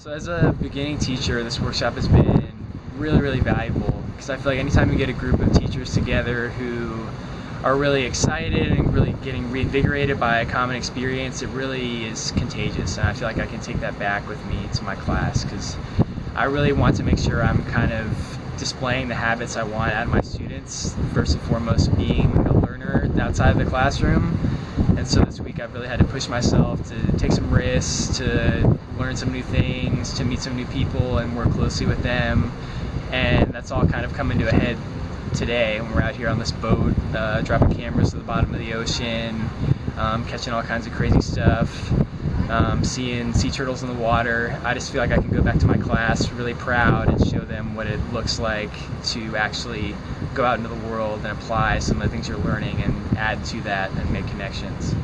So as a beginning teacher, this workshop has been really, really valuable because I feel like anytime you get a group of teachers together who are really excited and really getting reinvigorated by a common experience, it really is contagious. And I feel like I can take that back with me to my class because I really want to make sure I'm kind of displaying the habits I want out of my students. First and foremost, being a learner outside of the classroom. And so this week I've really had to push myself to take some risks, to learn some new things, to meet some new people and work closely with them. And that's all kind of coming to a head today when we're out here on this boat, uh, dropping cameras to the bottom of the ocean, um, catching all kinds of crazy stuff, um, seeing sea turtles in the water. I just feel like I can go back to my class really proud and show them what it looks like to actually go out into the world and apply some of the things you're learning and add to that and make connections.